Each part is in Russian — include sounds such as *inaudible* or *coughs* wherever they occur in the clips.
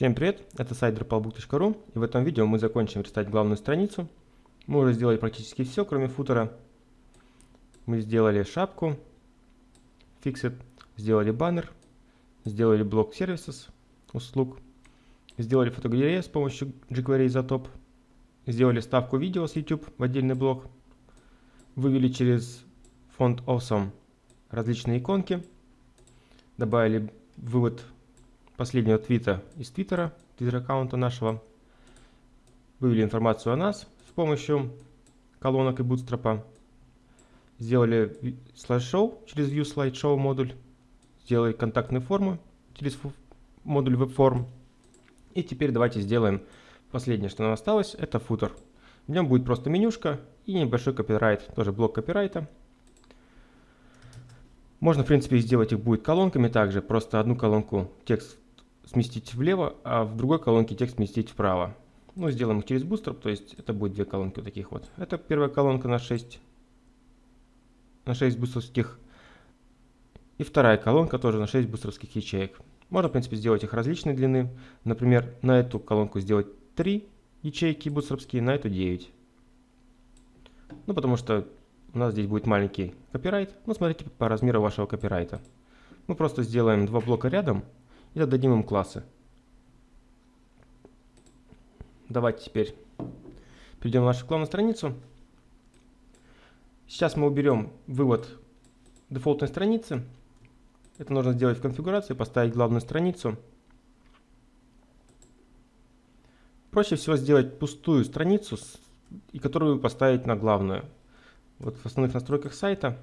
Всем привет, это сайт dropalbook.ru и в этом видео мы закончим рисовать главную страницу. Мы уже сделали практически все, кроме футера. Мы сделали шапку, fixed, сделали баннер, сделали блок services, услуг, сделали фотогалерею с помощью jQuery Isotop, сделали ставку видео с YouTube в отдельный блок, вывели через фонд Awesome различные иконки, добавили вывод последнего твита из твиттера, твиттер-аккаунта нашего. Вывели информацию о нас с помощью колонок и бутстрапа. Сделали слайд-шоу через View Slideshow модуль. Сделали контактные формы через модуль WebForm. И теперь давайте сделаем последнее, что нам осталось, это футер. В нем будет просто менюшка и небольшой копирайт, тоже блок копирайта. Можно, в принципе, сделать их будет колонками также, просто одну колонку текст сместить влево, а в другой колонке текст сместить вправо. Ну, сделаем их через Bootstrap, то есть это будет две колонки вот таких вот. Это первая колонка на 6, на 6 бустровских. И вторая колонка тоже на 6 бустровских ячеек. Можно, в принципе, сделать их различной длины. Например, на эту колонку сделать 3 ячейки бустровские, на эту 9. Ну, потому что у нас здесь будет маленький копирайт. Ну, смотрите по размеру вашего копирайта. Мы просто сделаем два блока рядом и зададим им классы. Давайте теперь перейдем на нашу главную страницу. Сейчас мы уберем вывод дефолтной страницы. Это нужно сделать в конфигурации, поставить главную страницу. Проще всего сделать пустую страницу, и которую поставить на главную. Вот в основных настройках сайта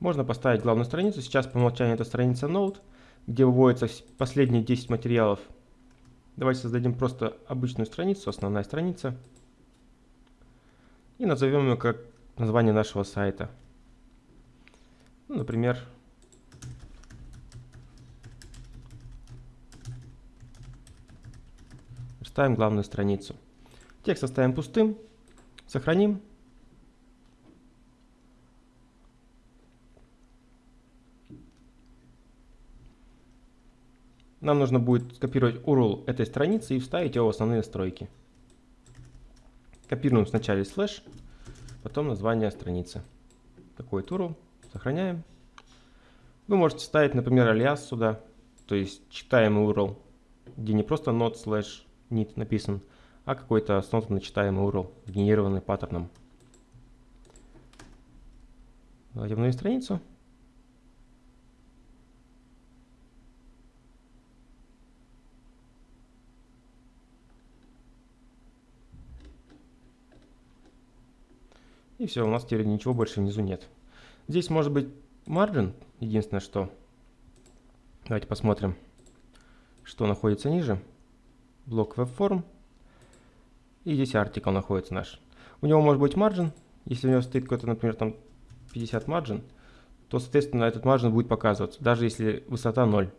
Можно поставить главную страницу. Сейчас по умолчанию это страница Node, где выводятся последние 10 материалов. Давайте создадим просто обычную страницу, основная страница. И назовем ее как название нашего сайта. Ну, например, ставим главную страницу. Текст оставим пустым, сохраним. Нам нужно будет скопировать URL этой страницы и вставить его в основные настройки. Копируем сначала слэш, потом название страницы. Такой URL. Сохраняем. Вы можете ставить, например, алиас сюда, то есть читаемый URL, где не просто not slash need написан, а какой-то осознанно читаемый URL, сгенерированный паттерном. Давайте обновим страницу. И все, у нас теперь ничего больше внизу нет. Здесь может быть margin, единственное что. Давайте посмотрим, что находится ниже. Блок WebForm. И здесь article находится наш. У него может быть margin. Если у него стоит какой-то, например, там 50 margin, то, соответственно, этот margin будет показываться, даже если высота 0.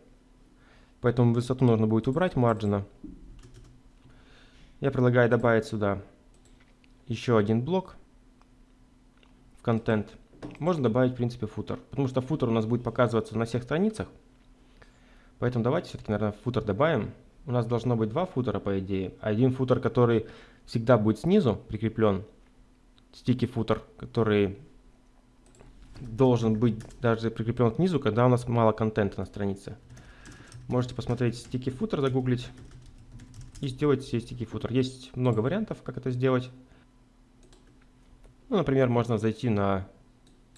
Поэтому высоту нужно будет убрать марджина. Я предлагаю добавить сюда еще один блок контент, можно добавить, в принципе, футер. Потому что футер у нас будет показываться на всех страницах. Поэтому давайте все-таки, наверное, футер добавим. У нас должно быть два футера, по идее. Один футер, который всегда будет снизу прикреплен. Стики футер, который должен быть даже прикреплен снизу, когда у нас мало контента на странице. Можете посмотреть стики футер, загуглить и сделать себе стики футер. Есть много вариантов, как это сделать. Ну, например, можно зайти на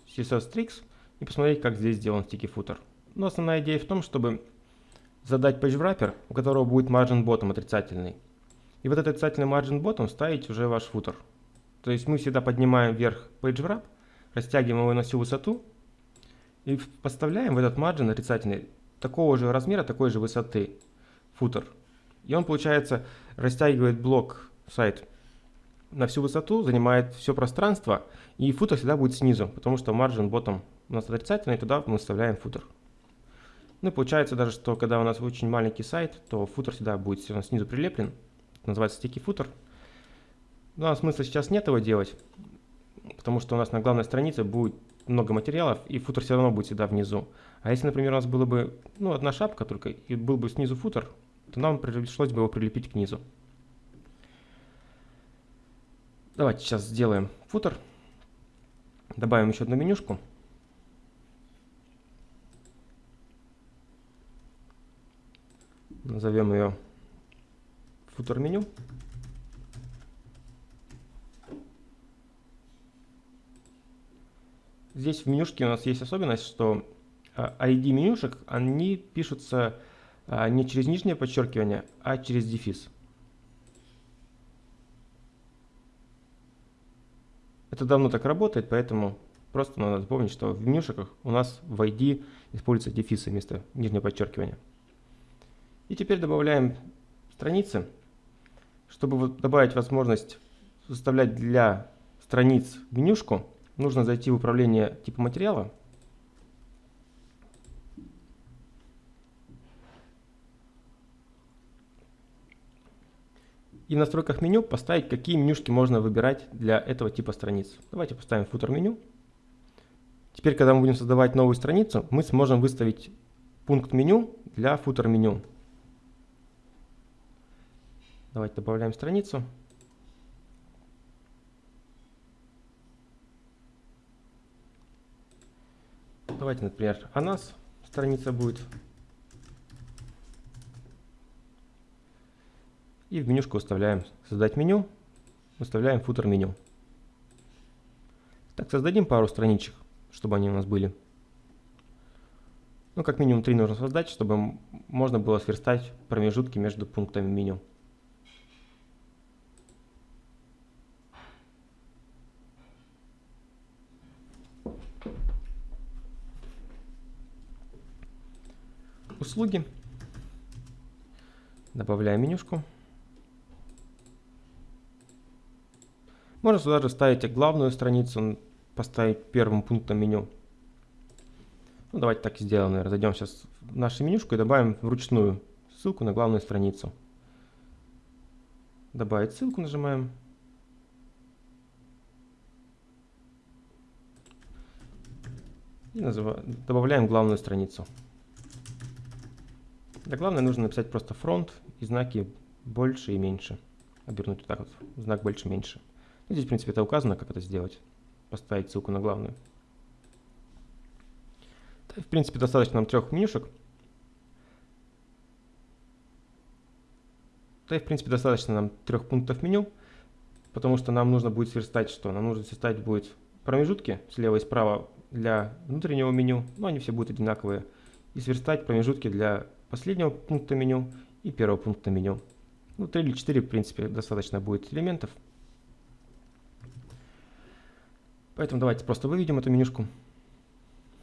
CSS Tricks и посмотреть, как здесь сделан sticky footer. Но основная идея в том, чтобы задать page wrapper, у которого будет margin bottom отрицательный. И вот этот отрицательный margin bottom ставить уже ваш футер. То есть мы всегда поднимаем вверх page wrap, растягиваем его на всю высоту и поставляем в этот margin отрицательный такого же размера, такой же высоты футер. И он, получается, растягивает блок сайт на всю высоту, занимает все пространство, и футер всегда будет снизу, потому что margin bottom у нас отрицательный, туда мы вставляем футер. Ну и получается даже, что когда у нас очень маленький сайт, то футер всегда будет все равно снизу прилеплен, это называется sticky футер. Но смысла сейчас нет его делать, потому что у нас на главной странице будет много материалов, и футер все равно будет всегда внизу. А если, например, у нас было бы ну, одна шапка только, и был бы снизу футер, то нам пришлось бы его прилепить к низу. Давайте сейчас сделаем футер. Добавим еще одну менюшку. Назовем ее футер меню. Здесь в менюшке у нас есть особенность, что ID а, менюшек, они пишутся а, не через нижнее подчеркивание, а через дефис. Это давно так работает, поэтому просто надо помнить, что в менюшках у нас в ID используются дефисы вместо нижнего подчеркивания. И теперь добавляем страницы. Чтобы добавить возможность составлять для страниц менюшку, нужно зайти в управление типа материала. И в настройках меню поставить, какие менюшки можно выбирать для этого типа страниц. Давайте поставим футер меню. Теперь, когда мы будем создавать новую страницу, мы сможем выставить пункт меню для футер меню. Давайте добавляем страницу. Давайте, например, о нас страница будет. И в менюшку выставляем создать меню, выставляем футер меню. Так, создадим пару страничек, чтобы они у нас были. Ну, как минимум три нужно создать, чтобы можно было сверстать промежутки между пунктами меню. услуги. Добавляем менюшку. Можно сюда же ставить главную страницу, поставить первым пунктом меню. Ну, давайте так и сделаем, наверное. Зайдем сейчас в нашу менюшку и добавим вручную ссылку на главную страницу. Добавить ссылку нажимаем. И добавляем главную страницу. Для главной нужно написать просто фронт и знаки больше и меньше. Обернуть вот так вот, знак больше-меньше. Ну, здесь, в принципе, это указано, как это сделать. Поставить ссылку на главную. Да, в принципе, достаточно нам трех менюшек. И, в принципе, достаточно нам трех пунктов меню, потому что нам нужно будет сверстать что? Нам нужно сверстать будет промежутки слева и справа для внутреннего меню, но они все будут одинаковые, и сверстать промежутки для последнего пункта меню и первого пункта меню. Ну, 3 или 4, в принципе, достаточно будет элементов. Поэтому давайте просто выведем эту менюшку.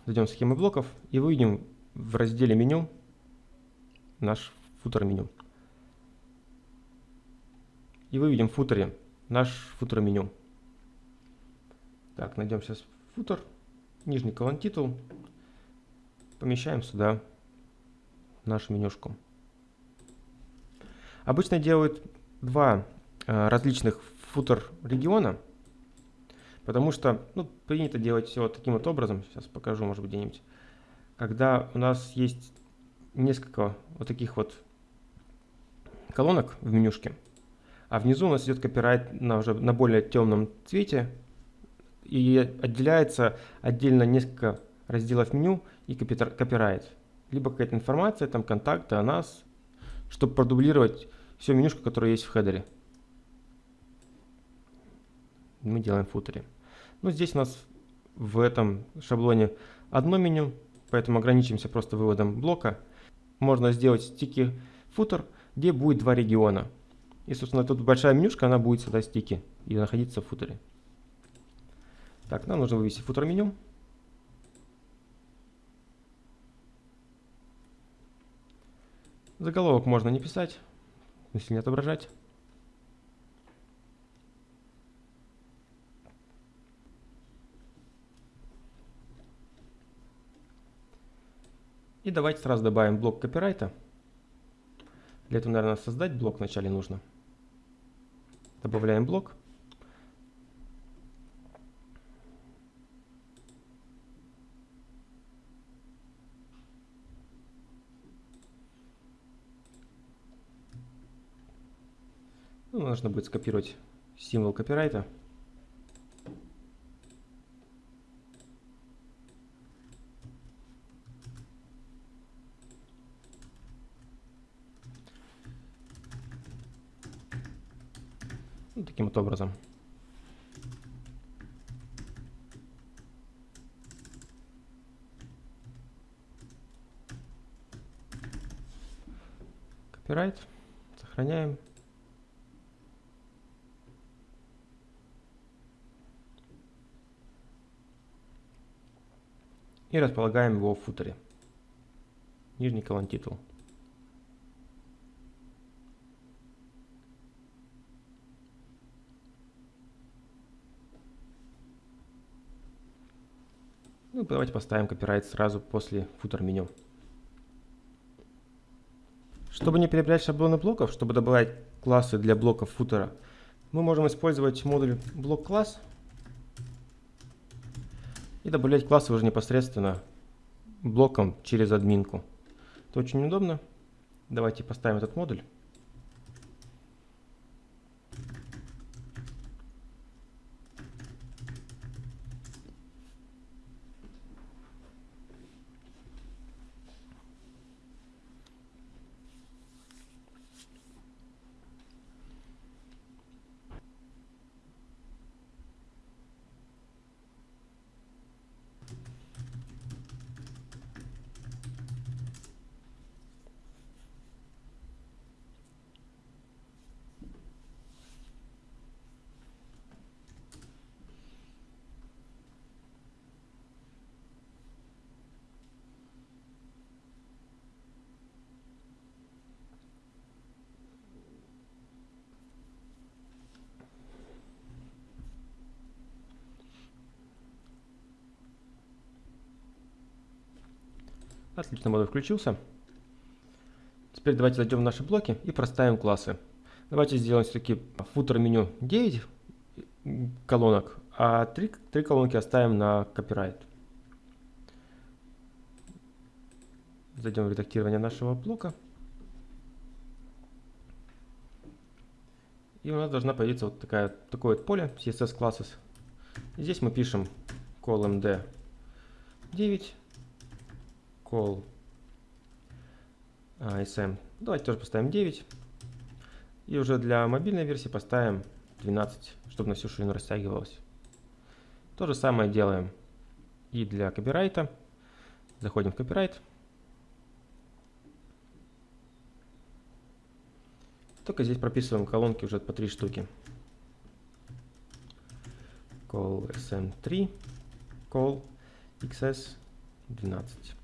Зайдем в схемы блоков и выведем в разделе меню наш футер меню. И выведем в футере наш футер меню. Так, найдем сейчас футер, нижний колон титул, помещаем сюда нашу менюшку. Обычно делают два э, различных футер региона, потому что ну, принято делать все вот таким вот образом. Сейчас покажу, может быть, где-нибудь. Когда у нас есть несколько вот таких вот колонок в менюшке, а внизу у нас идет копирайт на, уже на более темном цвете, и отделяется отдельно несколько разделов меню и копирайт либо какая-то информация, там контакты о нас, чтобы продублировать всю менюшку, которая есть в хедере. Мы делаем футере. Ну, здесь у нас в этом шаблоне одно меню, поэтому ограничимся просто выводом блока. Можно сделать стики футер, где будет два региона. И, собственно, тут большая менюшка, она будет сюда стики и находиться в футере. Так, нам нужно вывести футер меню. Заголовок можно не писать, если не отображать. И давайте сразу добавим блок копирайта. Для этого, наверное, создать блок вначале нужно. Добавляем блок. Ну, нужно будет скопировать символ копирайта. Вот образом. Копирайт. Сохраняем. И располагаем его в футере. Нижний колонн титул. Ну, давайте поставим копирайт сразу после футер меню. Чтобы не перебирать шаблоны блоков, чтобы добавлять классы для блоков футера, мы можем использовать модуль блок класс и добавлять классы уже непосредственно блоком через админку. Это очень удобно. Давайте поставим этот модуль. Отлично, модуль включился. Теперь давайте зайдем в наши блоки и проставим классы. Давайте сделаем все-таки футер меню 9 колонок, а 3, 3 колонки оставим на копирайт. Зайдем в редактирование нашего блока. И у нас должна появиться вот такая, такое вот поле CSS classes. здесь мы пишем column 9 call ISM. Давайте тоже поставим 9. И уже для мобильной версии поставим 12, чтобы на всю ширину растягивалось. То же самое делаем и для копирайта. Заходим в копирайт. Только здесь прописываем колонки уже по 3 штуки. Call SM3, call XS 12.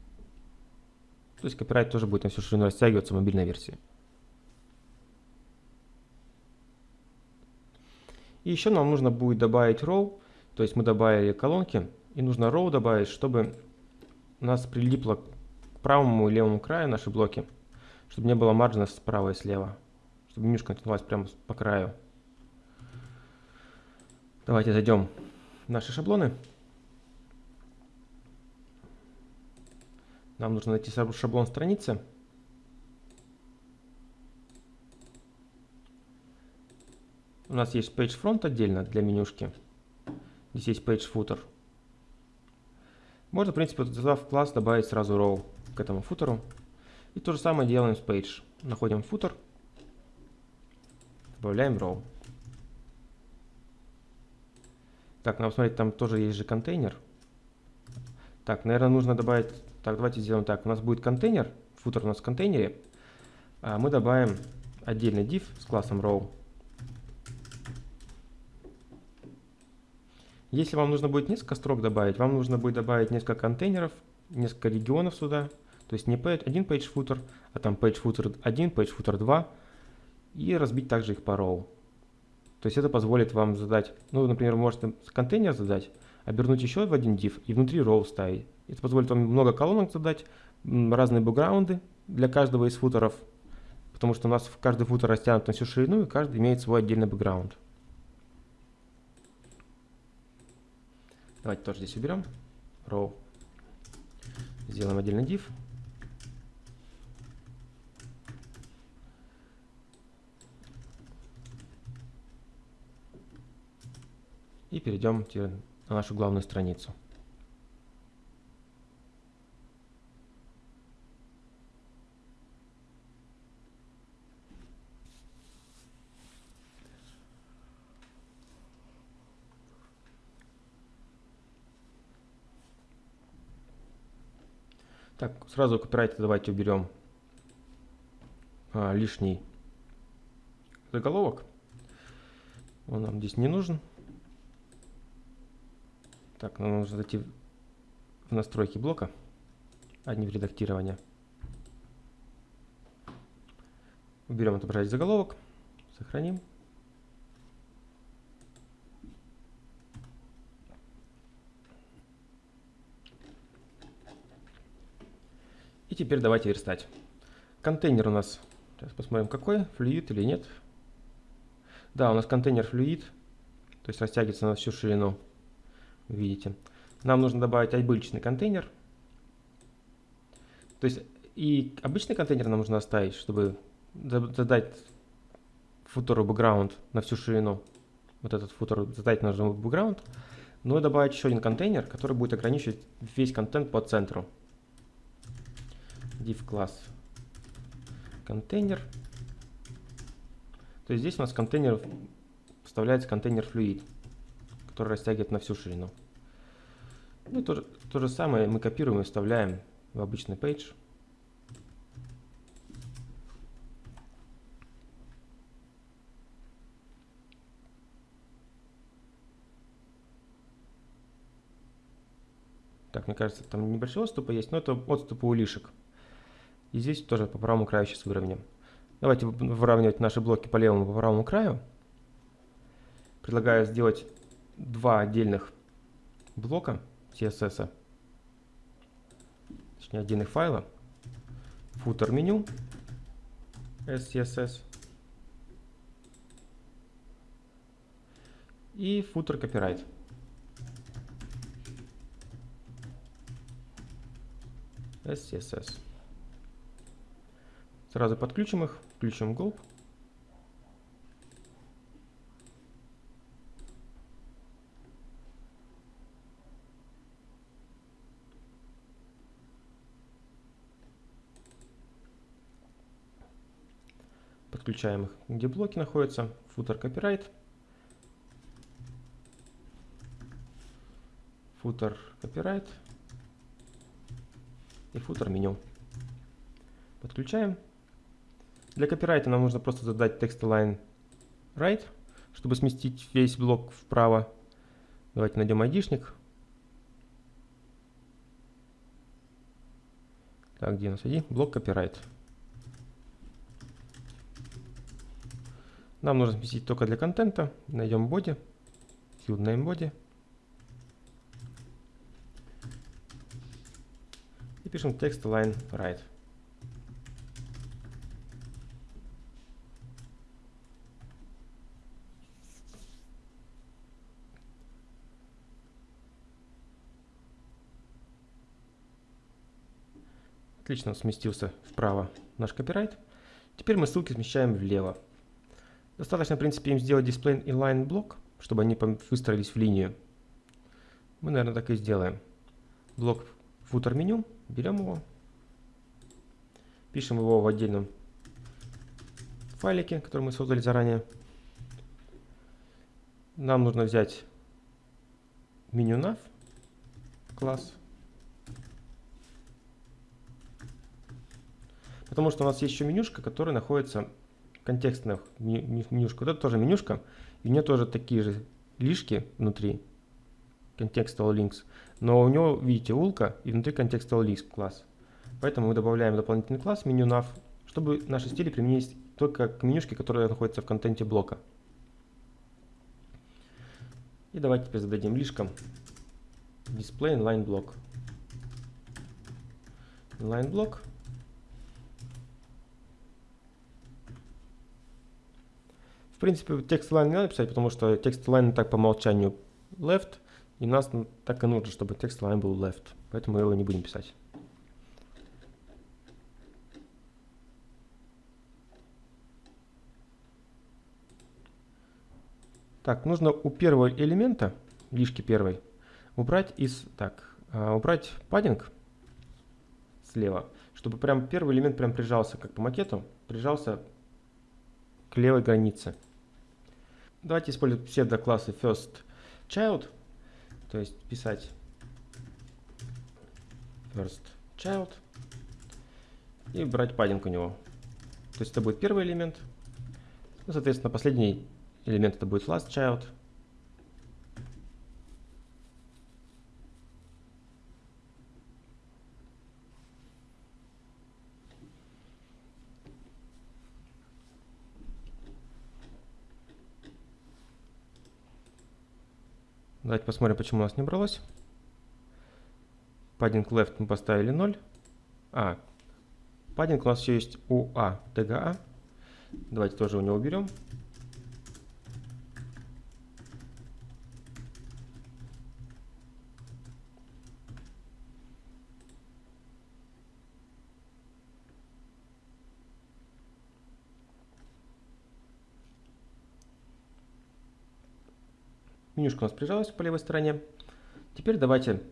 То есть копирайт тоже будет на всю ширину растягиваться в мобильной версии. И еще нам нужно будет добавить row, то есть мы добавили колонки, и нужно row добавить, чтобы у нас прилипло к правому и левому краю наши блоки, чтобы не было маржина справа и слева, чтобы менюшка натянулась прямо по краю. Давайте зайдем в наши шаблоны. Нам нужно найти шаблон страницы. У нас есть page front отдельно для менюшки. Здесь есть page footer. Можно, в принципе, задав класс, добавить сразу row к этому футеру. И то же самое делаем с page. Находим footer, добавляем row. Так, надо посмотреть, там тоже есть же контейнер. Так, наверное, нужно добавить так, давайте сделаем так. У нас будет контейнер, футер у нас в контейнере. А мы добавим отдельный div с классом row. Если вам нужно будет несколько строк добавить, вам нужно будет добавить несколько контейнеров, несколько регионов сюда. То есть не один page footer, а там page footer 1, page footer 2. И разбить также их по row. То есть это позволит вам задать, ну, например, можете контейнер задать, обернуть еще в один div и внутри row ставить. Это позволит вам много колонок задать, разные бэкграунды для каждого из футеров, потому что у нас каждый футер растянут на всю ширину, и каждый имеет свой отдельный бэкграунд. Давайте тоже здесь уберем. Row. Сделаем отдельный div. И перейдем на нашу главную страницу. Так, сразу копирайт давайте уберем а, лишний заголовок. Он нам здесь не нужен. Так, нам нужно зайти в настройки блока, а не в редактирование. Уберем отображать заголовок, сохраним. И теперь давайте верстать. Контейнер у нас, сейчас посмотрим какой, флюид или нет. Да, у нас контейнер флюид, то есть растягивается на всю ширину, видите. Нам нужно добавить обычный контейнер. То есть и обычный контейнер нам нужно оставить, чтобы задать футеру background на всю ширину. Вот этот футер задать нужно background. Но и добавить еще один контейнер, который будет ограничивать весь контент по центру div класс контейнер. То есть здесь у нас контейнер вставляется контейнер fluid, который растягивает на всю ширину. Ну, то, то же самое мы копируем и вставляем в обычный page. Так, мне кажется, там небольшой отступы есть, но это отступы у лишек. И здесь тоже по правому краю сейчас выровняем. Давайте выравнивать наши блоки по левому по правому краю. Предлагаю сделать два отдельных блока CSS. Точнее, отдельных файла. Footer меню SCSS. И footer copyright. SCSS. Сразу подключим их, включим Gulp. Подключаем их, где блоки находятся, footer copyright, footer copyright и footer меню. Подключаем. Для копирайта нам нужно просто задать text align right, чтобы сместить весь блок вправо. Давайте найдем айдишник. Так, где у нас ID? Блок копирайт. Нам нужно сместить только для контента. Найдем body. Field name body. И пишем text align right. Отлично сместился вправо наш копирайт. Теперь мы ссылки смещаем влево. Достаточно, в принципе, им сделать display inline блок, чтобы они выстроились в линию. Мы, наверное, так и сделаем. Блок footer меню, берем его, пишем его в отдельном файлике, который мы создали заранее. Нам нужно взять меню nav класс Потому что у нас есть еще менюшка, которая находится контекстная менюшка. Вот это тоже менюшка. И у нее тоже такие же лишки внутри. Contextual links. Но у него, видите, улка и внутри contextual links класс. Поэтому мы добавляем дополнительный класс меню nav, чтобы наши стили применились только к менюшке, которая находится в контенте блока. И давайте теперь зададим лишкам display inline block. Inline block В принципе, текст line не надо писать, потому что текст line так по умолчанию left, и нас так и нужно, чтобы текст line был left. Поэтому мы его не будем писать. Так, нужно у первого элемента лишки первой. Убрать из... Так, а, убрать паддинг слева, чтобы прям первый элемент прям прижался, как по макету, прижался к левой границе. Давайте использовать псевдоклассы first child, то есть писать first child и брать паддинг у него. То есть это будет первый элемент. Ну, соответственно, последний элемент это будет last child. Давайте посмотрим, почему у нас не бралось. Padding left мы поставили 0. А, Padding у нас еще есть у А, TGA. Давайте тоже у него уберем. Менюшка у нас прижалась по левой стороне. Теперь давайте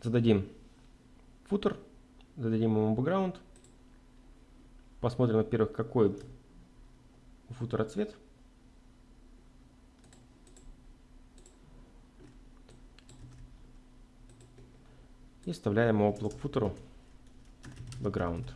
зададим футер, зададим ему background. Посмотрим, во-первых, какой у футера цвет. И вставляем его блок футеру background.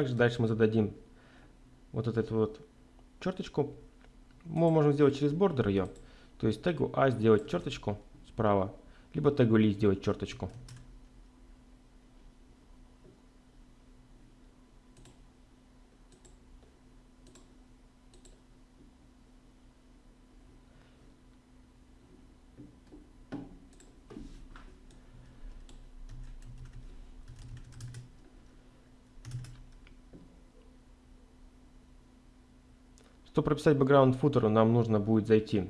Также дальше мы зададим вот эту вот черточку. Мы можем сделать через бордер ее. То есть тегу А сделать черточку справа, либо тегу Ли сделать черточку. Чтобы прописать background футеру, нам нужно будет зайти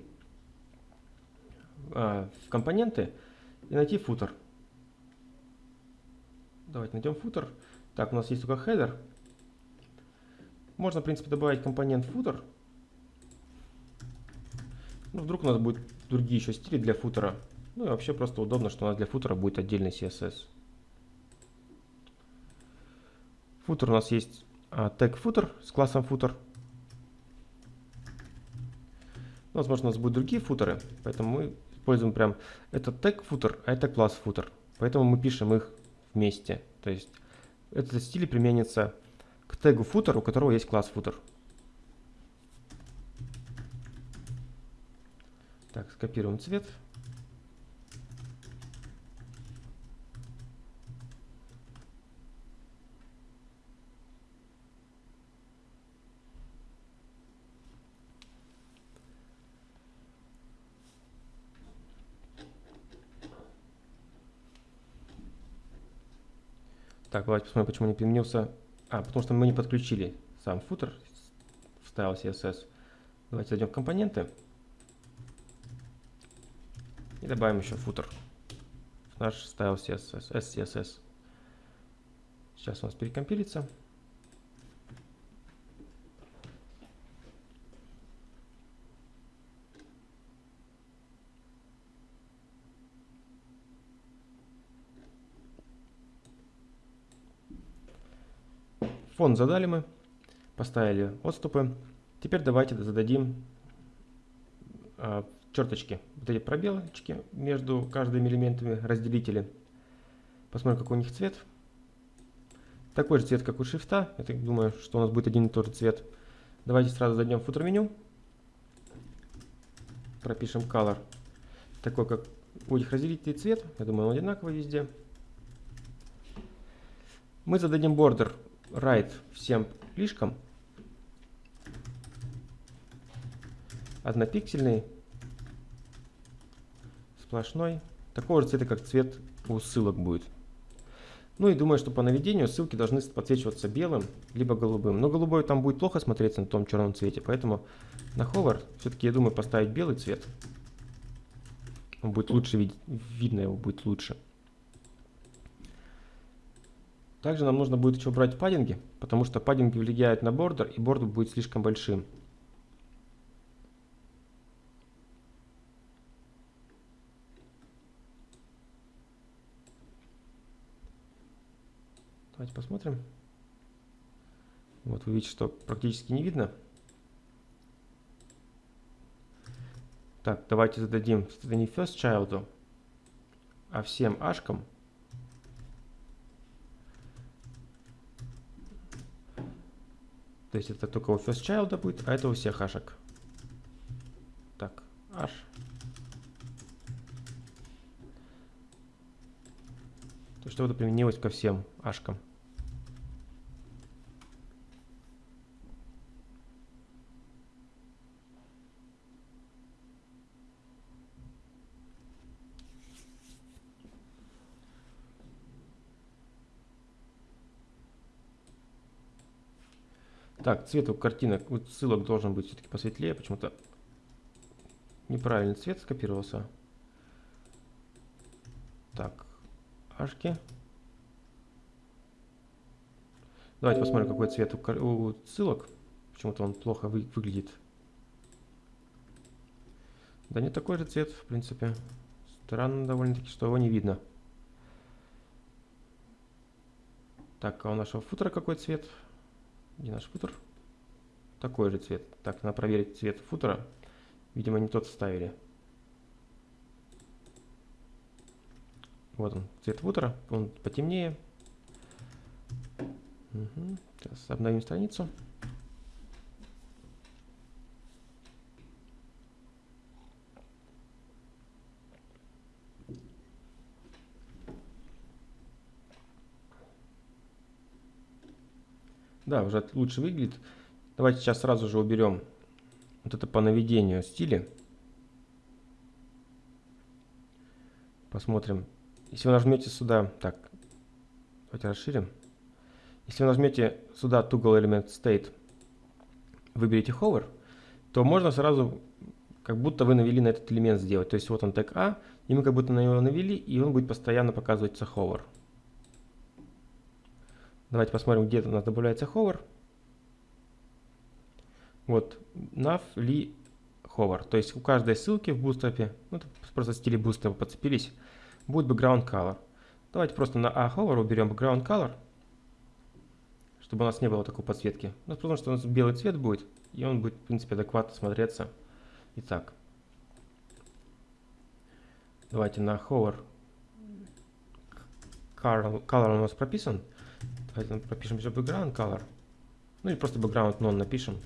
а, в компоненты и найти футер. Давайте найдем футер. Так, у нас есть только header. Можно, в принципе, добавить компонент футер. Ну, вдруг у нас будут другие еще стили для футера. Ну и вообще просто удобно, что у нас для футера будет отдельный CSS. Футер у нас есть а, тег футер с классом футер. Возможно, у нас будут другие футеры, поэтому мы используем прям этот тег футер, а это класс футер. Поэтому мы пишем их вместе. То есть этот стиль применится к тегу футер, у которого есть класс футер. Так, скопируем цвет. Так, давайте посмотрим, почему не применился. А, потому что мы не подключили сам футер в Style CSS. Давайте зайдем в компоненты. И добавим еще футер наш Style CSS, SCSS. Сейчас у нас перекомпилится. Фон задали мы, поставили отступы. Теперь давайте зададим а, черточки, вот эти пробелочки между каждыми элементами, разделители. Посмотрим, какой у них цвет. Такой же цвет, как у шрифта. Я так думаю, что у нас будет один и тот же цвет. Давайте сразу зайдем в футер меню. Пропишем color. Такой, как у этих разделителей цвет. Я думаю, он одинаковый везде. Мы зададим border right всем лишкам. Однопиксельный, сплошной. Такого же цвета, как цвет у ссылок будет. Ну и думаю, что по наведению ссылки должны подсвечиваться белым, либо голубым. Но голубой там будет плохо смотреться на том черном цвете, поэтому на hover все-таки, я думаю, поставить белый цвет. Он будет лучше видно его будет лучше. Также нам нужно будет еще убрать паддинги, потому что паддинги влияют на бордер, и бордер будет слишком большим. Давайте посмотрим. Вот вы видите, что практически не видно. Так, давайте зададим, не first child, а всем ашкам. То есть это только у first child будет, а это у всех ашек. Так, аш. То, что это применилось ко всем ашкам. Так, цвет у картинок, у ссылок должен быть все-таки посветлее. Почему-то неправильный цвет скопировался. Так, ашки. Давайте посмотрим, какой цвет у ссылок. Почему-то он плохо вы выглядит. Да не такой же цвет, в принципе. Странно довольно-таки, что его не видно. Так, а у нашего футера какой цвет? Где наш футер? Такой же цвет. Так, надо проверить цвет футера. Видимо, не тот вставили. Вот он, цвет футера. Он потемнее. Угу. Сейчас обновим страницу. Да, уже лучше выглядит. Давайте сейчас сразу же уберем вот это по наведению стили. Посмотрим. Если вы нажмете сюда, так, давайте расширим. Если вы нажмете сюда Toggle Element State, выберете Hover, то можно сразу, как будто вы навели на этот элемент сделать. То есть вот он тег А, и мы как будто на него навели, и он будет постоянно показываться Hover. Давайте посмотрим, где у нас добавляется hover. Вот, nav, li, hover. То есть у каждой ссылки в bootstrap, ну, просто стили bootstrap подцепились, будет background color. Давайте просто на a hover уберем background color, чтобы у нас не было такой подсветки. Ну, потому что у нас белый цвет будет, и он будет, в принципе, адекватно смотреться. Итак, давайте на hover color, color у нас прописан. Давайте пропишем еще background color. Ну или просто background none напишем.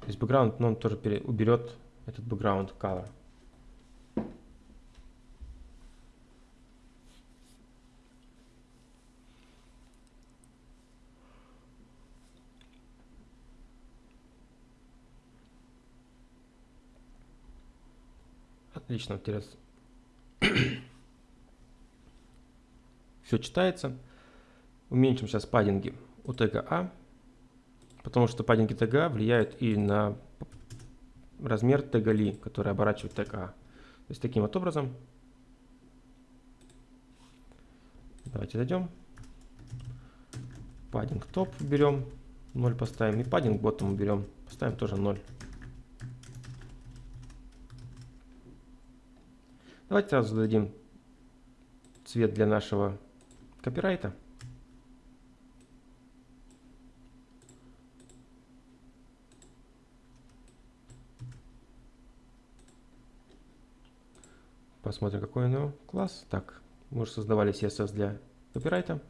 То есть background none тоже уберет этот background color. Отлично, интересно. *coughs* Все читается. Уменьшим сейчас паддинги у тега А, потому что паддинги тега А влияют и на размер тега ли, который оборачивает тег А. То есть таким вот образом. Давайте зайдем. Паддинг топ берем, 0 поставим. И паддинг ботом берем, поставим тоже 0. Давайте сразу зададим цвет для нашего копирайта. Посмотрим, какой у него класс. Так, мы уже создавали CSS для копирайта.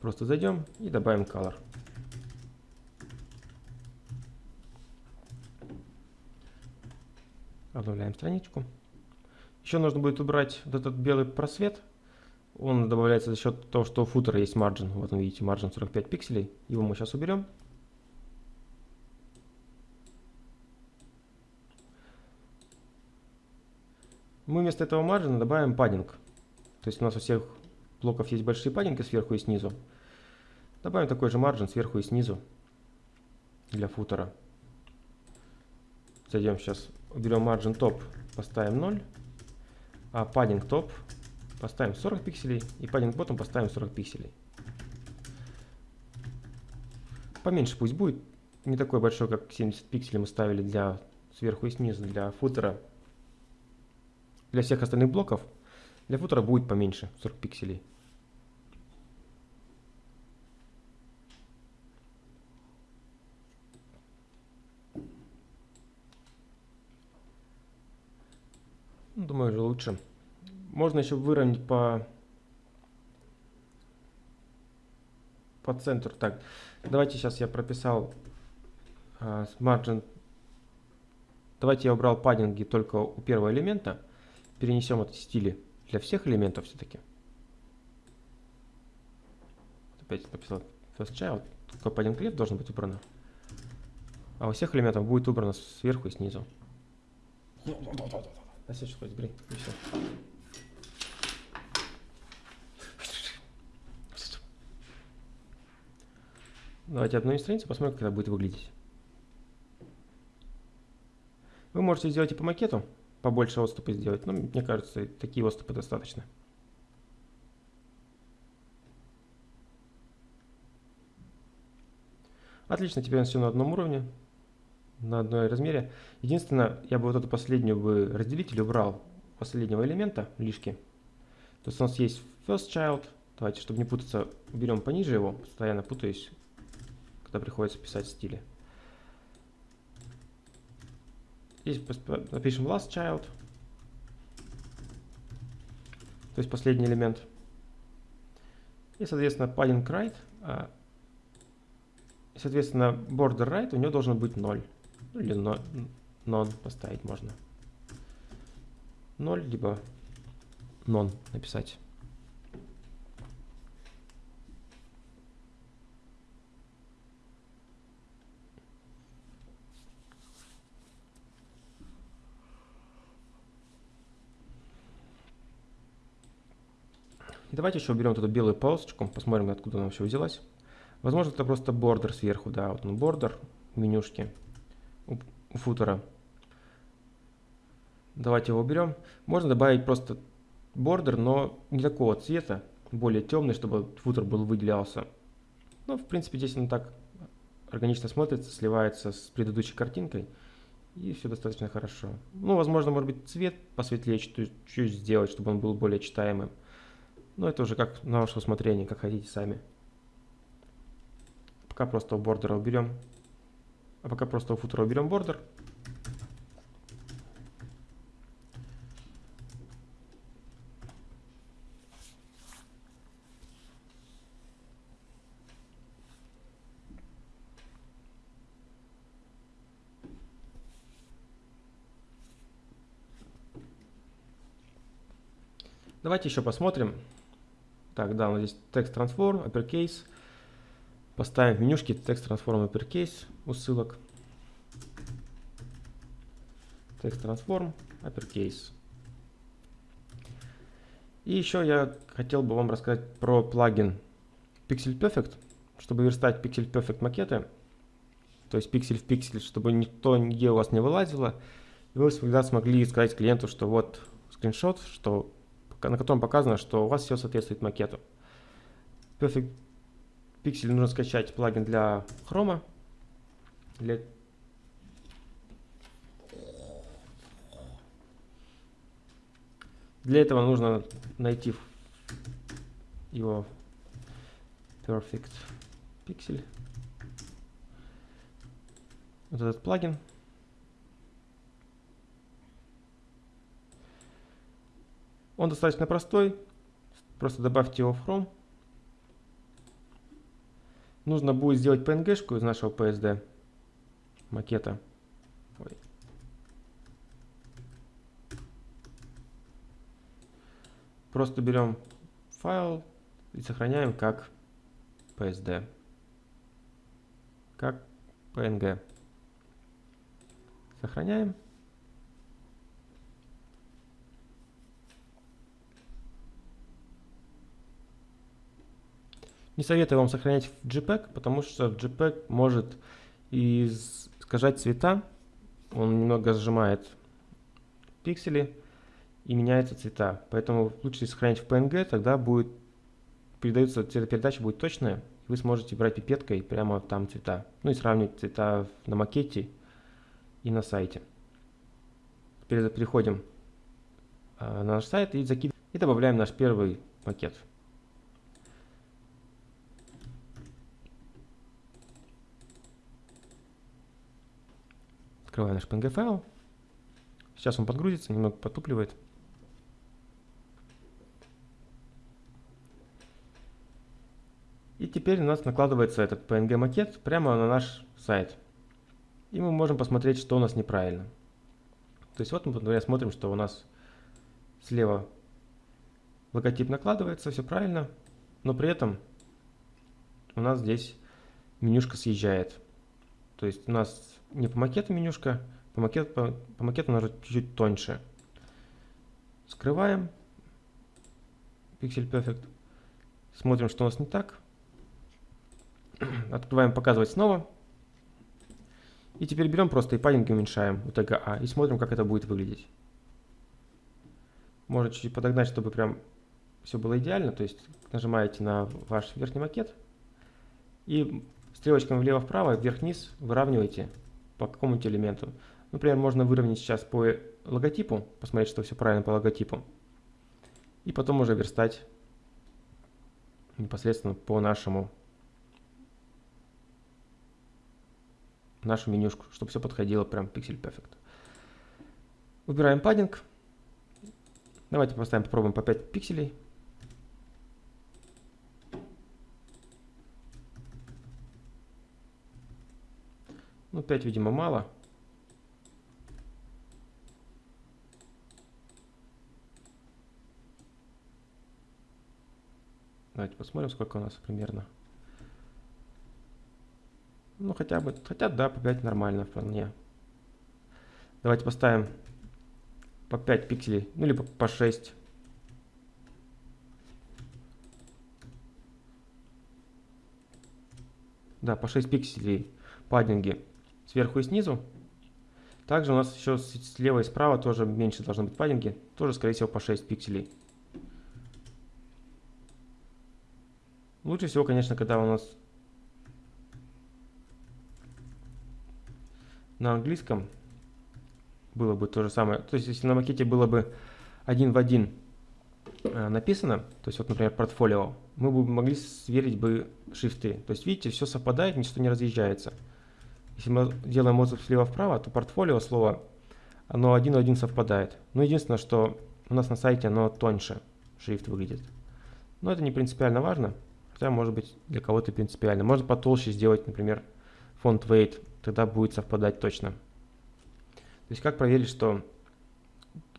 Просто зайдем и добавим color. Обновляем страничку. Еще нужно будет убрать вот этот белый просвет. Он добавляется за счет того, что у футера есть margin. Вот вы видите, margin 45 пикселей. Его мы сейчас уберем. Мы вместо этого маржина добавим паддинг. То есть у нас у всех блоков есть большие паддинги сверху и снизу. Добавим такой же маржин сверху и снизу для футера. Зайдем сейчас, уберем margin топ, поставим 0. а padding top поставим 40 пикселей и padding bottom поставим 40 пикселей. Поменьше пусть будет, не такой большой, как 70 пикселей мы ставили для сверху и снизу, для футера. Для всех остальных блоков, для футера будет поменьше, 40 пикселей. Ну, думаю, уже лучше. Можно еще выровнять по, по центру. Так, давайте сейчас я прописал uh, margin. Давайте я убрал паддинги только у первого элемента. Перенесем эти стили для всех элементов все-таки. Опять написал first child. Только паддинг left должен быть убрано. А у всех элементов будет убрано сверху и снизу. На следующий хоть грей. И все. Давайте обновим страницу, посмотрим, как это будет выглядеть. Вы можете сделать и по макету, побольше отступы сделать, но мне кажется, такие отступы достаточно. Отлично, теперь у все на одном уровне, на одной размере. Единственное, я бы вот эту последнюю бы разделитель убрал последнего элемента, лишки. То есть у нас есть first child, давайте, чтобы не путаться, уберем пониже его, постоянно путаюсь когда приходится писать стили. Здесь напишем last child, то есть последний элемент. И, соответственно, padding right, а, и, соответственно, border right у него должен быть 0. Ну, или non поставить можно. 0, либо non написать. Давайте еще уберем эту белую полосочку, посмотрим, откуда она вообще взялась. Возможно, это просто бордер сверху, да, вот он бордер менюшки у, у футера. Давайте его уберем. Можно добавить просто бордер, но не такого цвета, более темный, чтобы футер был выделялся. Ну, в принципе, здесь он так органично смотрится, сливается с предыдущей картинкой. И все достаточно хорошо. Ну, возможно, может быть, цвет посветлее чуть-чуть сделать, чтобы он был более читаемым. Но это уже как на ваше усмотрение, как хотите сами. Пока просто у бордера уберем. А пока просто у футера уберем бордер. Давайте еще посмотрим, так, да, у нас здесь текст transform, uppercase. Поставим в менюшке текст transform uppercase у ссылок. Текст transform uppercase. И еще я хотел бы вам рассказать про плагин Pixel Perfect, чтобы верстать Pixel Perfect макеты, то есть пиксель в пиксель, чтобы никто нигде у вас не вылазило, и вы всегда смогли сказать клиенту, что вот скриншот, что на котором показано, что у вас все соответствует макету. Perfect Pixel нужно скачать плагин для Chrome. Для Для этого нужно найти его Perfect Pixel. Вот этот плагин. Он достаточно простой. Просто добавьте его в Chrome. Нужно будет сделать PNG-шку из нашего PSD макета. Ой. Просто берем файл и сохраняем как PSD. Как PNG. Сохраняем. Не советую вам сохранять в JPEG, потому что JPEG может искажать цвета, он немного сжимает пиксели, и меняются цвета. Поэтому лучше сохранить в PNG, тогда будет передается цветопередача будет точная, вы сможете брать пипеткой прямо там цвета. Ну и сравнивать цвета на макете и на сайте. Теперь переходим а, на наш сайт и закидываем и добавляем наш первый макет. Открываем наш PNG файл. Сейчас он подгрузится, немного потупливает. И теперь у нас накладывается этот PNG макет прямо на наш сайт. И мы можем посмотреть, что у нас неправильно. То есть вот мы, например, смотрим, что у нас слева логотип накладывается, все правильно, но при этом у нас здесь менюшка съезжает. То есть у нас не по макету менюшка, по макету, по, по макету она чуть-чуть тоньше. Скрываем Pixel Perfect. Смотрим, что у нас не так. *clears throat* Открываем «Показывать снова». И теперь берем просто и паддинги уменьшаем у тега А и смотрим, как это будет выглядеть. Можно чуть-чуть подогнать, чтобы прям все было идеально. То есть нажимаете на ваш верхний макет и стрелочками влево-вправо, вверх-вниз выравниваете по какому-нибудь элементу. Например, можно выровнять сейчас по логотипу, посмотреть, что все правильно по логотипу. И потом уже верстать непосредственно по нашему нашу менюшку, чтобы все подходило прям Pixel Perfect. Выбираем паддинг. Давайте поставим, попробуем по 5 пикселей. Ну, 5, видимо, мало. Давайте посмотрим, сколько у нас примерно. Ну, хотя бы, хотя да, по 5 нормально вполне. Давайте поставим по 5 пикселей, ну, либо по 6. Да, по 6 пикселей паддинги сверху и снизу. Также у нас еще слева и справа тоже меньше должны быть паддинги. Тоже, скорее всего, по 6 пикселей. Лучше всего, конечно, когда у нас на английском было бы то же самое. То есть, если на макете было бы один в один э, написано, то есть, вот, например, портфолио, мы бы могли сверить бы шрифты. То есть, видите, все совпадает, ничто не разъезжается. Если мы делаем отзыв слева вправо, то портфолио слово, оно один в один совпадает. Но единственное, что у нас на сайте оно тоньше шрифт выглядит. Но это не принципиально важно, хотя может быть для кого-то принципиально. Можно потолще сделать, например, фонд weight тогда будет совпадать точно. То есть как проверить, что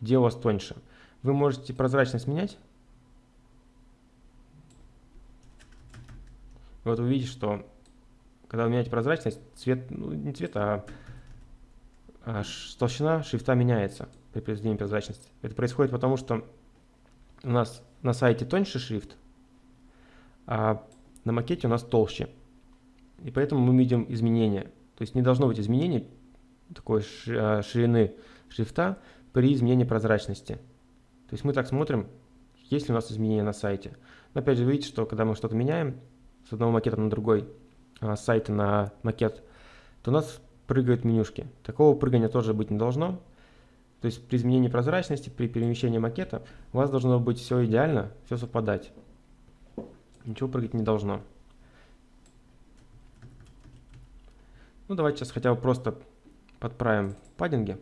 где у вас тоньше? Вы можете прозрачность менять. Вот вы видите, что когда вы меняете прозрачность, цвет, ну не цвет, а, а толщина шрифта меняется при произведении прозрачности. Это происходит потому, что у нас на сайте тоньше шрифт, а на макете у нас толще. И поэтому мы видим изменения. То есть не должно быть изменений такой а, ширины шрифта при изменении прозрачности. То есть мы так смотрим, есть ли у нас изменения на сайте. Но опять же, видите, что когда мы что-то меняем с одного макета на другой, сайта на макет, то у нас прыгают менюшки. Такого прыгания тоже быть не должно. То есть при изменении прозрачности, при перемещении макета у вас должно быть все идеально, все совпадать. Ничего прыгать не должно. Ну, давайте сейчас хотя бы просто подправим паддинги.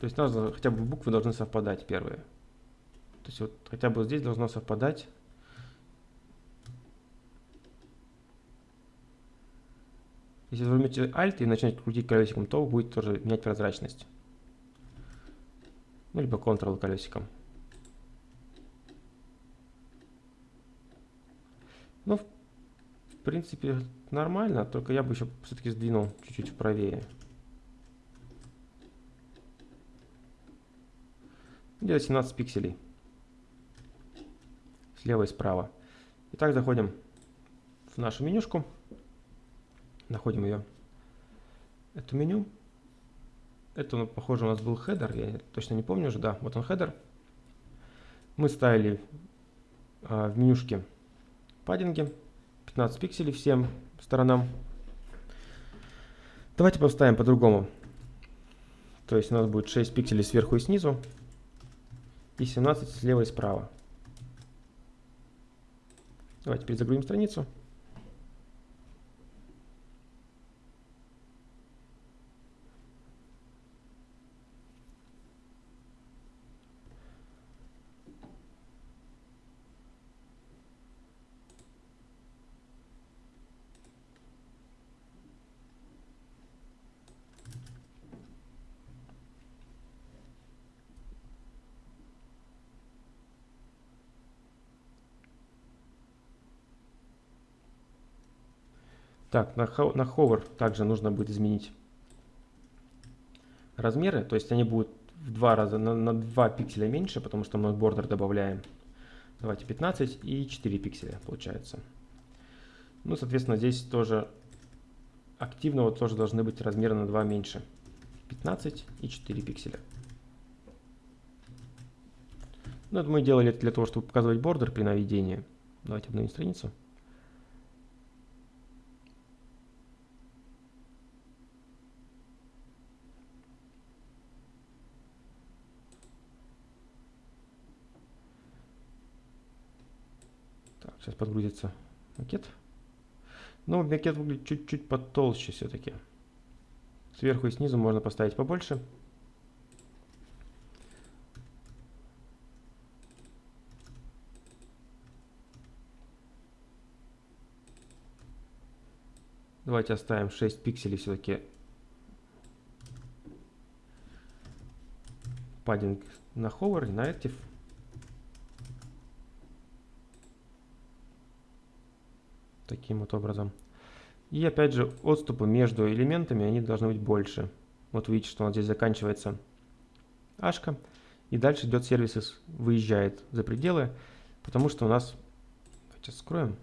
То есть нужно, хотя бы буквы должны совпадать первые. Есть вот хотя бы здесь должно совпадать. Если вы возьмете Alt и начнете крутить колесиком, то будет тоже менять прозрачность. Ну, либо Ctrl колесиком. Ну, в принципе, нормально, только я бы еще все-таки сдвинул чуть-чуть правее. Где-то 17 пикселей. Слева и справа. Итак, заходим в нашу менюшку. Находим ее. это меню. Это, ну, похоже, у нас был header, я точно не помню уже, да, вот он header. Мы ставили а, в менюшке паддинги, 15 пикселей всем сторонам. Давайте поставим по-другому. То есть у нас будет 6 пикселей сверху и снизу и 17 слева и справа. Давайте перезагрузим страницу. Так, на, hover также нужно будет изменить размеры, то есть они будут в два раза, на, на 2 пикселя меньше, потому что мы бордер добавляем. Давайте 15 и 4 пикселя получается. Ну, соответственно, здесь тоже активного тоже должны быть размеры на 2 меньше. 15 и 4 пикселя. Ну, это мы делали для того, чтобы показывать бордер при наведении. Давайте обновим страницу. Сейчас подгрузится макет. Но макет выглядит чуть-чуть потолще все-таки. Сверху и снизу можно поставить побольше. Давайте оставим 6 пикселей все-таки паддинг на hover на active. Таким вот образом. И опять же, отступы между элементами, они должны быть больше. Вот видите, что у нас здесь заканчивается ашка, и дальше идет сервис, выезжает за пределы, потому что у нас... Сейчас скроем.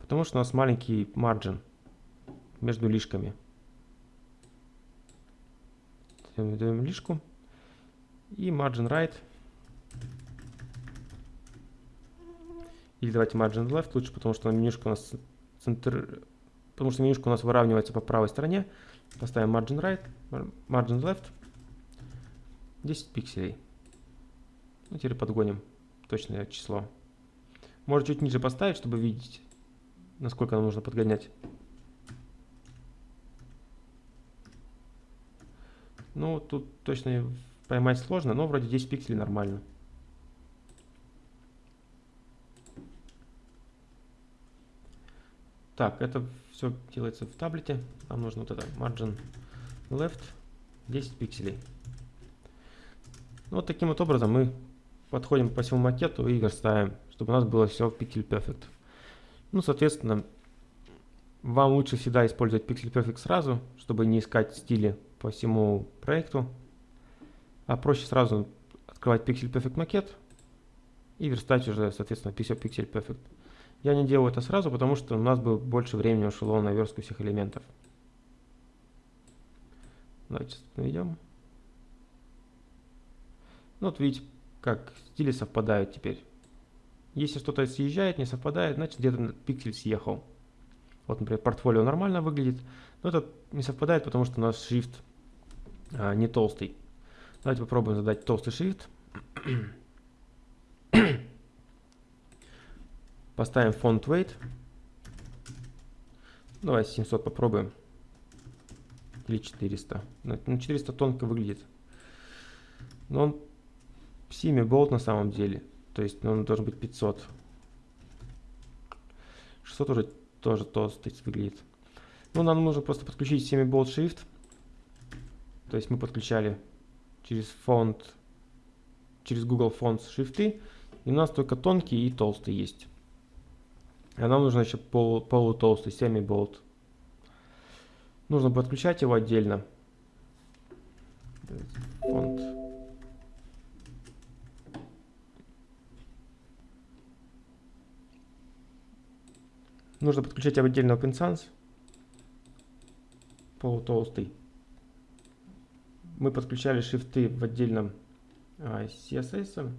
Потому что у нас маленький марджин между лишками. Даем лишку. И margin right Или давайте margin left лучше, потому что менюшка у нас центр, потому что менюшка у нас выравнивается по правой стороне. Поставим margin right, margin left, 10 пикселей. Ну, теперь подгоним точное число. Можно чуть ниже поставить, чтобы видеть, насколько нам нужно подгонять. Ну, тут точно поймать сложно, но вроде 10 пикселей нормально. Так, это все делается в таблете. Нам нужно вот это margin left 10 пикселей. Вот таким вот образом мы подходим по всему макету и верстаем, чтобы у нас было все в Pixel Perfect. Ну, соответственно, вам лучше всегда использовать Pixel Perfect сразу, чтобы не искать стили по всему проекту. А проще сразу открывать Pixel Perfect макет и верстать уже, соответственно, Pixel Perfect. Я не делаю это сразу, потому что у нас бы больше времени ушло на верстку всех элементов. Давайте наведем. Ну, вот видите, как стили совпадают теперь. Если что-то съезжает, не совпадает, значит где-то пиксель съехал. Вот, например, портфолио нормально выглядит, но это не совпадает, потому что у нас шрифт а, не толстый. Давайте попробуем задать толстый шрифт. Поставим font weight. Давай 700 попробуем. Или 400. Ну, 400 тонко выглядит. Но он сими болт на самом деле. То есть он должен быть 500. 600 уже тоже толстый выглядит. Ну, нам нужно просто подключить семи болт shift. То есть мы подключали через фонд, через Google Fonts шрифты. И у нас только тонкий и толстый есть. А нам нужно еще полу, полутолстый semi-болт. Нужно подключать его отдельно. Фонд. Нужно подключать отдельно OpenSans. Полутолстый. Мы подключали шрифты в отдельном а, CSS.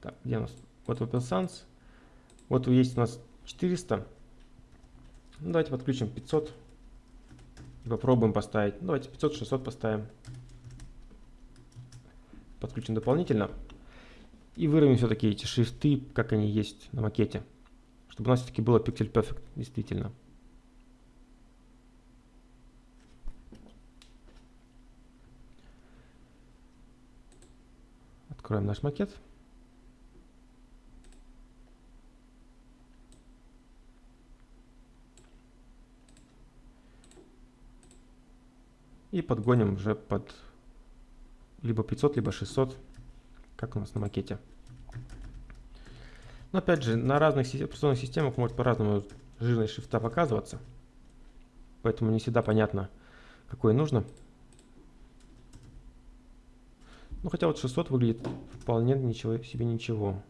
Так, где у нас? Вот OpenSans. Вот есть у нас 400. Ну, давайте подключим 500. И попробуем поставить. Ну, давайте 500-600 поставим. Подключим дополнительно. И выровняем все-таки эти шрифты, как они есть на макете. Чтобы у нас все-таки было Pixel Perfect, действительно. Откроем наш макет. И подгоним уже под либо 500, либо 600, как у нас на макете. Но опять же, на разных операционных системах может по-разному жирность шрифта показываться. Поэтому не всегда понятно, какой нужно. Ну хотя вот 600 выглядит вполне ничего себе ничего.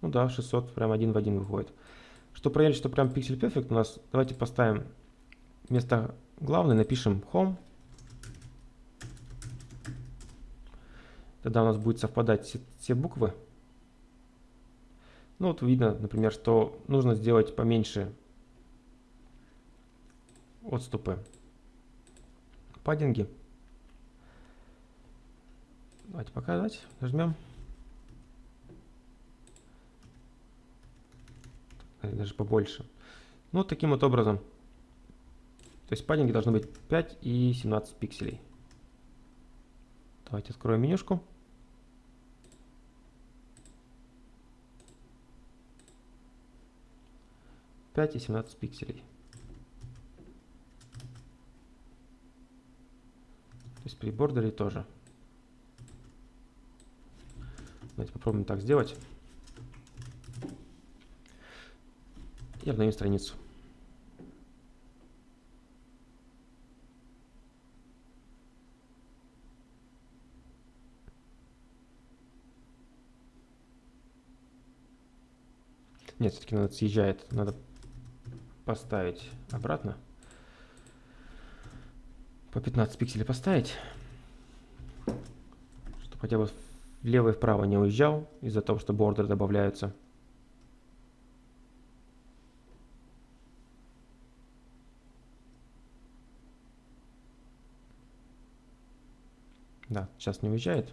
Ну да, 600 прям один в один выходит. Чтобы проверить, что прям Pixel Perfect у нас, давайте поставим вместо главной, напишем Home. Тогда у нас будет совпадать все, все буквы. Ну вот видно, например, что нужно сделать поменьше отступы паддинги. Давайте показать. Нажмем. Даже побольше. Ну, таким вот образом. То есть паддинги должны быть 5 и 17 пикселей. Давайте откроем менюшку. 5 и 17 пикселей. То есть при бордере тоже. Давайте попробуем так сделать. И обновим страницу. Нет, все-таки надо съезжает. Надо поставить обратно. По 15 пикселей поставить. Чтобы хотя бы влево и вправо не уезжал из-за того, что бордеры добавляются. Да, сейчас не уезжает.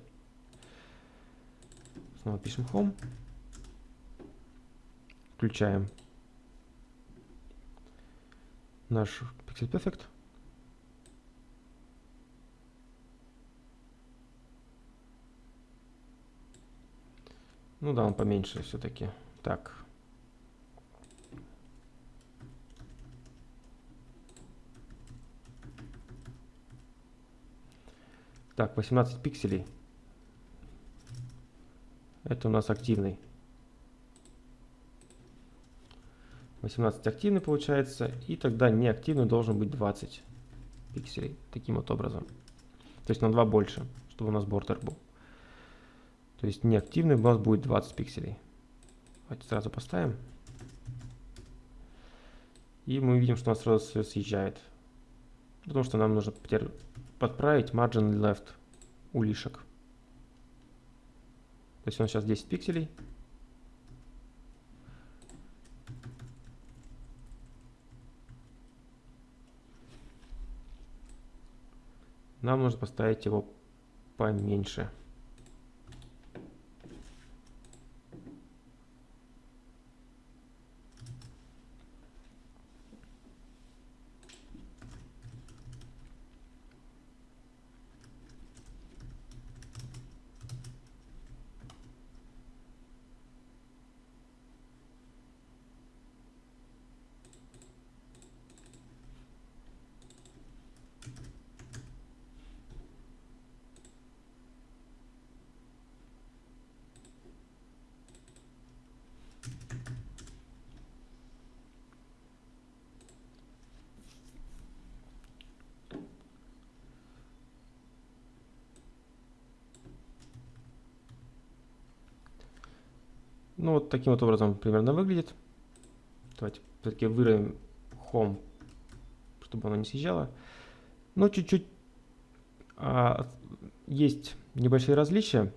Снова пишем Home. Включаем наш Pixel Perfect. Ну да, он поменьше все-таки. Так. Так, 18 пикселей. Это у нас активный. 18 активный получается, и тогда неактивный должен быть 20 пикселей, таким вот образом. То есть на 2 больше, чтобы у нас бордер был. То есть неактивный у нас будет 20 пикселей. Давайте сразу поставим. И мы видим, что у нас сразу все съезжает. Потому что нам нужно подправить margin left у лишек. То есть нас сейчас 10 пикселей. Нам нужно поставить его поменьше. Ну, вот таким вот образом примерно выглядит. Давайте все-таки выровняем Home, чтобы оно не съезжало. Но чуть-чуть а, есть небольшие различия.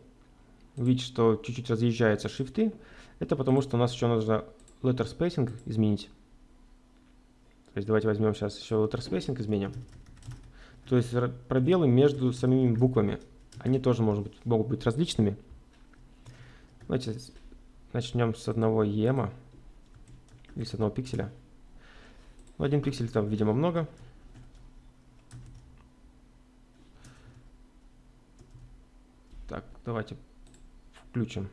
Видите, что чуть-чуть разъезжаются шрифты. Это потому, что у нас еще нужно letter spacing изменить. То есть давайте возьмем сейчас еще letter spacing изменим. То есть пробелы между самими буквами. Они тоже может быть, могут быть различными. Давайте начнем с одного ема или с одного пикселя. Ну, один пиксель там, видимо, много. Так, давайте включим.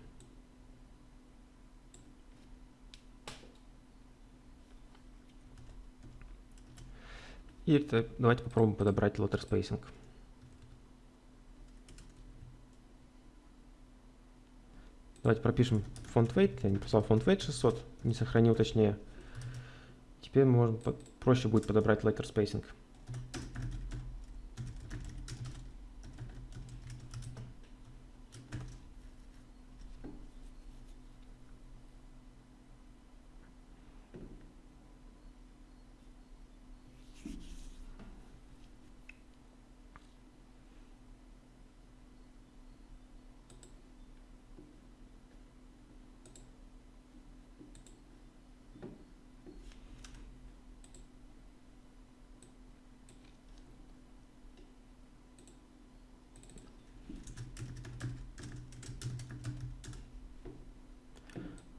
И это, давайте попробуем подобрать lotter spacing. Давайте пропишем фонд weight. Я не писал фонд weight 600, не сохранил точнее. Теперь мы можем проще будет подобрать letter spacing.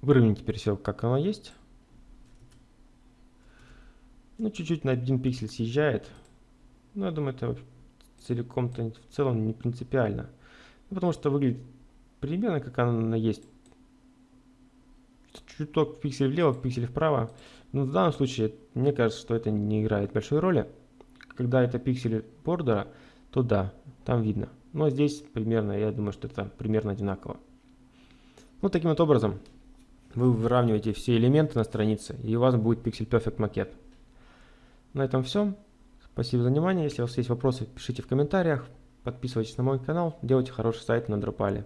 Выровняем теперь все, как оно есть. Ну, чуть-чуть на один пиксель съезжает. Но я думаю, это целиком-то в целом не принципиально. Ну, потому что выглядит примерно как оно есть. Чуток пиксель влево, пиксель вправо. Но в данном случае, мне кажется, что это не играет большой роли. Когда это пиксели бордера, то да, там видно. Но здесь примерно, я думаю, что это примерно одинаково. Вот таким вот образом вы выравниваете все элементы на странице, и у вас будет Pixel Perfect макет. На этом все. Спасибо за внимание. Если у вас есть вопросы, пишите в комментариях. Подписывайтесь на мой канал. Делайте хороший сайт на Дропале.